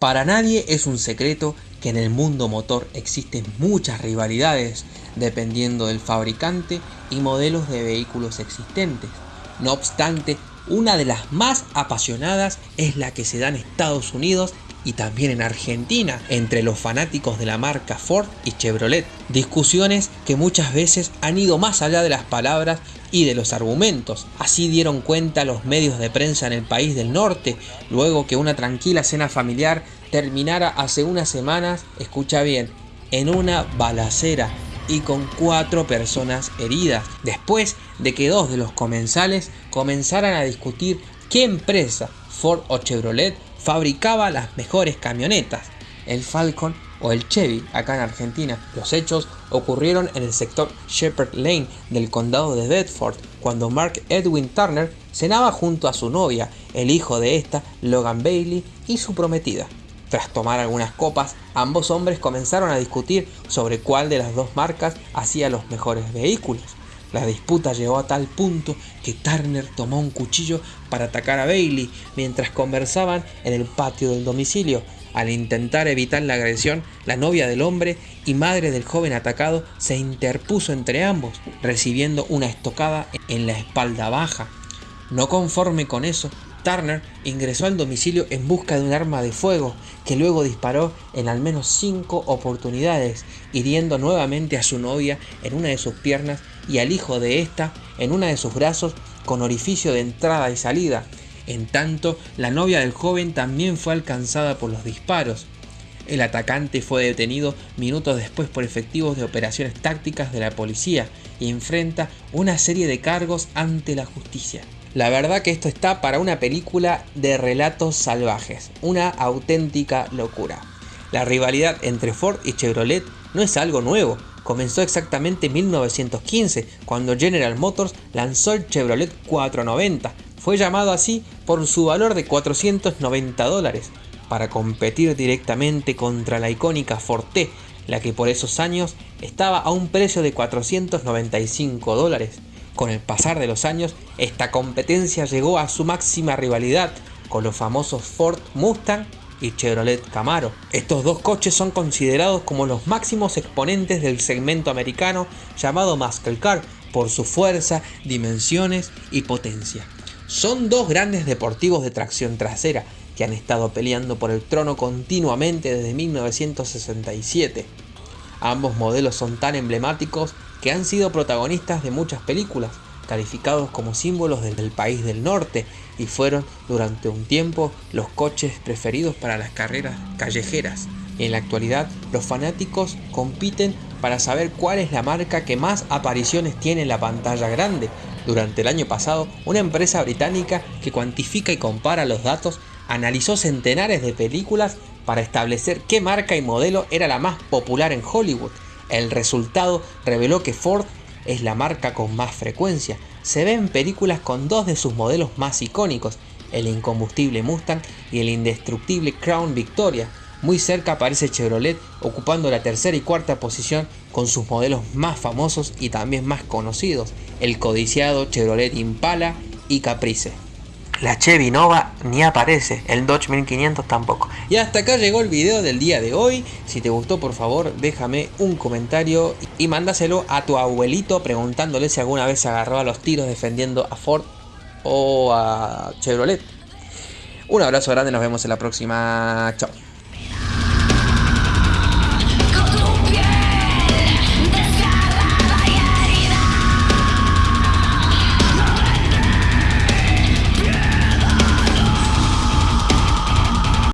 Para nadie es un secreto que en el mundo motor existen muchas rivalidades dependiendo del fabricante y modelos de vehículos existentes. No obstante, una de las más apasionadas es la que se da en Estados Unidos y también en Argentina entre los fanáticos de la marca Ford y Chevrolet. Discusiones que muchas veces han ido más allá de las palabras y de los argumentos. Así dieron cuenta los medios de prensa en el país del norte, luego que una tranquila cena familiar terminara hace unas semanas, escucha bien, en una balacera y con cuatro personas heridas, después de que dos de los comensales comenzaran a discutir qué empresa, Ford o Chevrolet, fabricaba las mejores camionetas, el Falcon o el Chevy acá en Argentina. Los hechos ocurrieron en el sector Shepherd Lane del condado de Bedford, cuando Mark Edwin Turner cenaba junto a su novia, el hijo de esta, Logan Bailey, y su prometida. Tras tomar algunas copas, ambos hombres comenzaron a discutir sobre cuál de las dos marcas hacía los mejores vehículos. La disputa llegó a tal punto que Turner tomó un cuchillo para atacar a Bailey mientras conversaban en el patio del domicilio. Al intentar evitar la agresión, la novia del hombre y madre del joven atacado se interpuso entre ambos, recibiendo una estocada en la espalda baja. No conforme con eso, Turner ingresó al domicilio en busca de un arma de fuego, que luego disparó en al menos cinco oportunidades, hiriendo nuevamente a su novia en una de sus piernas y al hijo de ésta en una de sus brazos con orificio de entrada y salida. En tanto, la novia del joven también fue alcanzada por los disparos. El atacante fue detenido minutos después por efectivos de operaciones tácticas de la policía y enfrenta una serie de cargos ante la justicia. La verdad que esto está para una película de relatos salvajes, una auténtica locura. La rivalidad entre Ford y Chevrolet no es algo nuevo, comenzó exactamente en 1915, cuando General Motors lanzó el Chevrolet 490. Fue llamado así por su valor de 490 dólares, para competir directamente contra la icónica Ford T, la que por esos años estaba a un precio de 495 dólares. Con el pasar de los años, esta competencia llegó a su máxima rivalidad con los famosos Ford Mustang y Chevrolet Camaro. Estos dos coches son considerados como los máximos exponentes del segmento americano llamado Muscle Car por su fuerza, dimensiones y potencia. Son dos grandes deportivos de tracción trasera que han estado peleando por el trono continuamente desde 1967. Ambos modelos son tan emblemáticos que han sido protagonistas de muchas películas, calificados como símbolos del, país del norte y fueron durante un tiempo los coches preferidos para las carreras callejeras. En la actualidad, los fanáticos compiten para saber cuál es la marca que más apariciones tiene en la pantalla grande. Durante el año pasado, una empresa británica que cuantifica y compara los datos analizó centenares de películas para establecer qué marca y modelo era la más popular en Hollywood el resultado reveló que Ford es la marca con más frecuencia. Se ve en películas con dos de sus modelos más icónicos, el incombustible Mustang y el indestructible Crown Victoria. Muy cerca aparece Chevrolet ocupando la tercera y cuarta posición con sus modelos más famosos y también más conocidos, el codiciado Chevrolet Impala y Caprice. La Chevy Nova ni aparece, el Dodge 1500 tampoco. Y hasta acá llegó el video del día de hoy. Si te gustó, por favor, déjame un comentario y mándaselo a tu abuelito preguntándole si alguna vez se agarró a los tiros defendiendo a Ford o a Chevrolet. Un abrazo grande, nos vemos en la próxima. Chao.